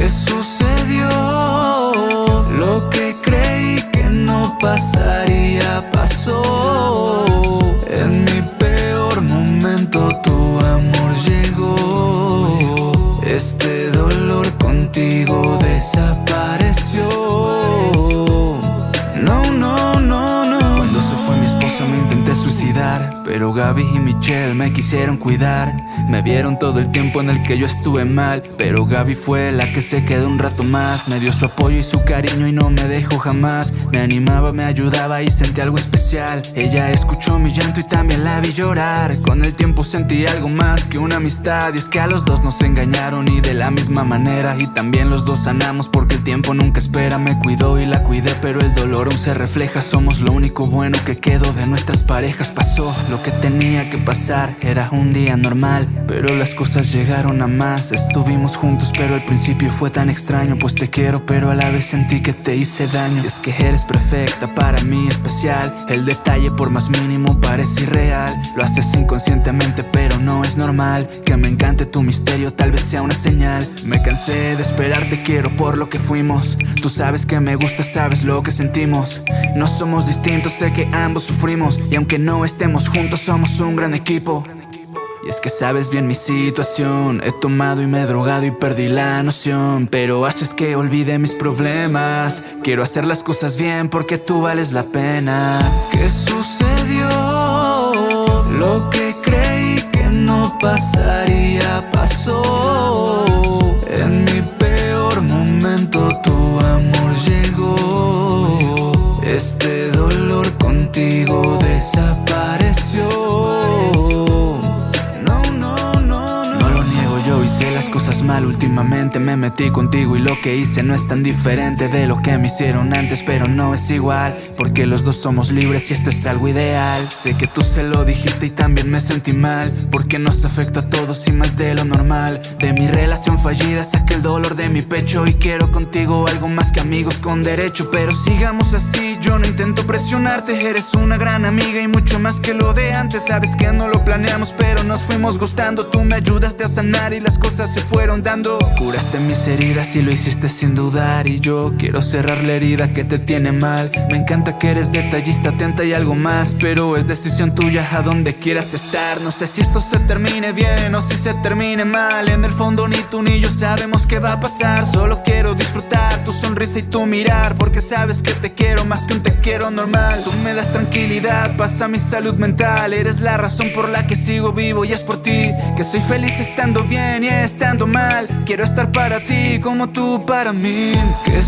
¿Qué sucedió? Lo que creí que no pasaría pasó. En mi peor momento tu amor llegó. Este dolor contigo desapareció. No, no, Pero Gaby y Michelle me quisieron cuidar. Me vieron todo el tiempo en el que yo estuve mal Pero Gaby fue la que se quedó un rato más. Me dio su apoyo y su cariño y no me dejó jamás. Me animaba, me ayudaba y sentí algo especial. Ella escuchó mi llanto y también la vi llorar. Con el tiempo sentí algo más que una amistad. Y es que a los dos nos engañaron y de la misma manera. Y también los dos sanamos porque el tiempo nunca espera. Me cuidó y la cuidé pero el dolor aún se refleja. Somos lo único bueno que quedó de nuestras parejas Pasó lo que tenía que pasar, era un día normal Pero las cosas llegaron a más. Estuvimos juntos pero al principio fue tan extraño Pues te quiero pero a la vez sentí que te hice daño. Es que eres perfecta, para mí especial. El detalle por más mínimo parece irreal. Lo haces inconscientemente pero no es normal. Que me encante tu misterio tal vez sea una señal. Me cansé de esperar, te quiero por lo que fuimos. Tú sabes que me gusta, sabes lo que sentimos. No somos distintos, sé que ambos sufrimos. Y aunque no estemos juntos somos un gran equipo y es que sabes bien mi situación He tomado y me he drogado y perdí la noción Pero haces que olvide mis problemas Quiero hacer las cosas bien porque tú vales la pena ¿Qué sucedió? Lo que creí que no pasaría pasó. En mi peor momento tu amor llegó. Este dolor contigo desapareció. Las cosas mal Últimamente. Me metí contigo y lo que hice no es tan diferente de lo que me hicieron antes Pero no es igual porque los dos somos libres y esto es algo ideal. Sé que tú se lo dijiste y también me sentí mal Porque nos afecta a todos y más de lo normal. De mi relación fallida saqué el dolor de mi pecho Y quiero contigo algo más que amigos con derecho Pero sigamos así, yo no intento presionarte Eres una gran amiga y mucho más que lo de antes. Sabes que no lo planeamos pero nos fuimos gustando. Tú me ayudaste a sanar y las cosas se fueron dando. Curaste mis heridas y lo hiciste sin dudar. Y yo quiero cerrar la herida que te tiene mal. Me encanta que eres detallista, atenta y algo más. Pero es decisión tuya a donde quieras estar. No sé si esto se termine bien o si se termine mal. En el fondo ni tú ni yo sabemos qué va a pasar. Solo quiero disfrutar tu sonrisa y tu mirar. Porque sabes que te quiero más que un te quiero normal. Tú me das tranquilidad, pasa mi salud mental. Eres la razón por la que sigo vivo y es por ti Que soy feliz estando bien y estando Quiero estar para ti como tú para mí. ¿Qué